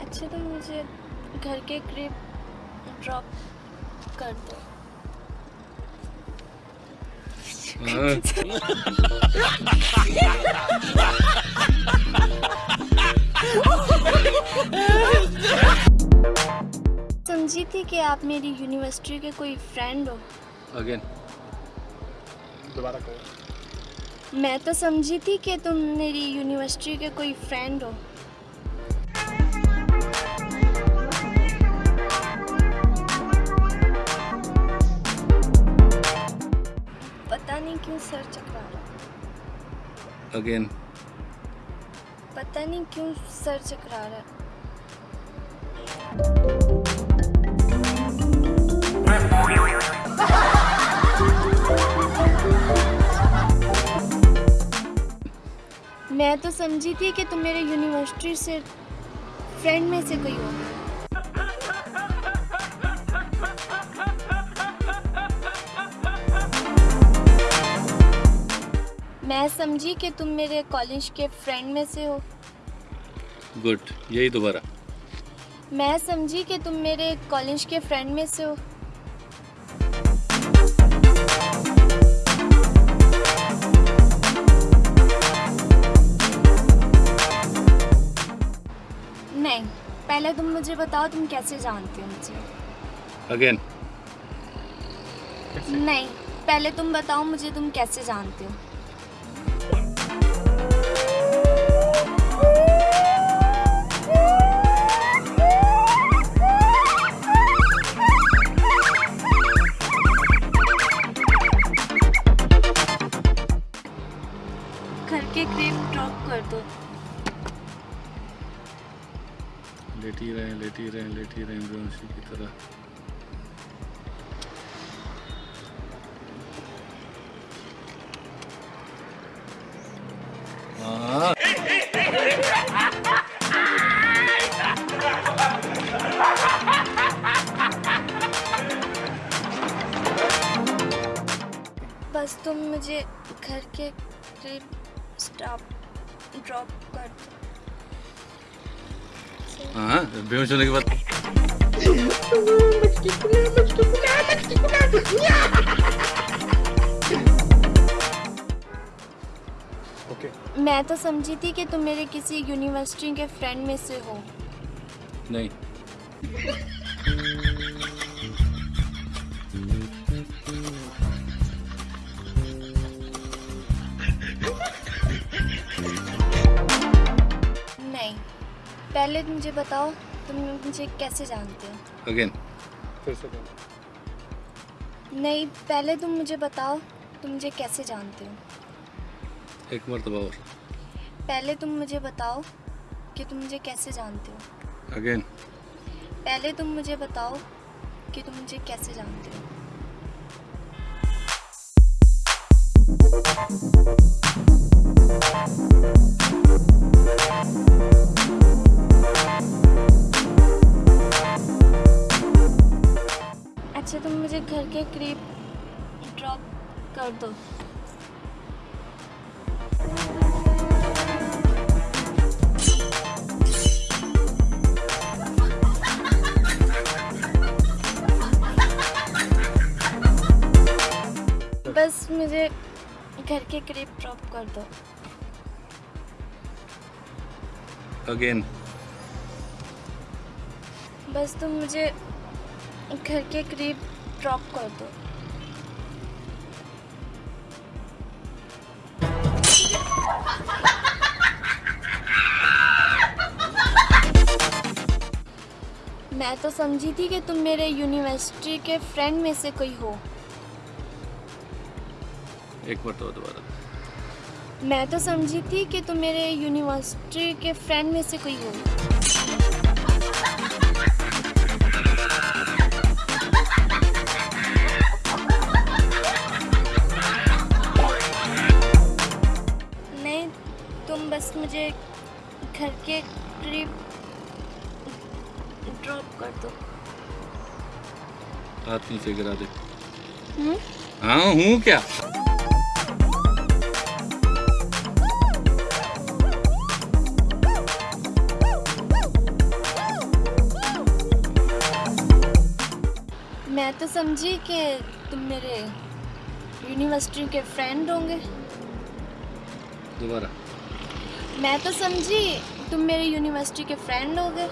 अच्छा तो मुझे घर के करीब ड्रॉप कर दो समझी थी कि आप मेरी यूनिवर्सिटी के कोई फ्रेंड हो? अगेन दोबारा कहो। मैं तो समझी थी कि तुम मेरी यूनिवर्सिटी के कोई फ्रेंड हो। पता नहीं क्यों सर चकरा रहा अगेन पता नहीं क्यों सर चकरा रहा मैं तो समझी थी कि तुम मेरे यूनिवर्सिटी से फ्रेंड में से कोई हो। मैं समझी कि तुम मेरे कॉलेज के फ्रेंड में से हो। गुड यही दोबारा। मैं समझी कि तुम मेरे कॉलेज के फ्रेंड में से हो। पहले तुम मुझे बताओ तुम कैसे जानते हो मुझे? अगेन नहीं पहले तुम बताओ मुझे तुम कैसे जानते हो? लेटी रहे लेटी रहे लेटी रहे बेहोशी की तरह। हाँ। बस तुम मुझे घर के करीब स्टॉप ड्रॉप कर दो। हाँ बेहोश होने के बाद। ओके मैं तो समझी थी कि तुम मेरे किसी यूनिवर्सिटी के फ्रेंड में से हो। नहीं। पहले मुझे बताओ तुम मुझे कैसे जानते हो? अगेन फिर से नहीं पहले तुम मुझे बताओ तुम मुझे कैसे जानते हो? एक मरतबा और। पहले तुम मुझे बताओ कि तुम मुझे कैसे जानते हो। अगेन पहले तुम मुझे बताओ कि तुम मुझे कैसे जानते हो। करीब ड्रॉप कर दो। बस मुझे घर के करीब ड्रॉप कर दो। अगेन बस तुम मुझे घर के करीब ड्रॉप कर दो। मैं तो समझी थी कि तुम मेरे यूनिवर्सिटी के फ्रेंड में से कोई हो। एक मरतबा दोबारा। मैं तो समझी थी कि तुम मेरे यूनिवर्सिटी के फ्रेंड में से कोई हो। मुझे घर के करीब ड्रॉप कर दो। हाथ नीचे गिरा दे। हम्म? हाँ हूँ क्या? मैं तो समझी कि तुम मेरे यूनिवर्सिटी के फ्रेंड होंगे। दोबारा। मैं तो समझी तुम मेरे यूनिवर्सिटी के फ्रेंड होगे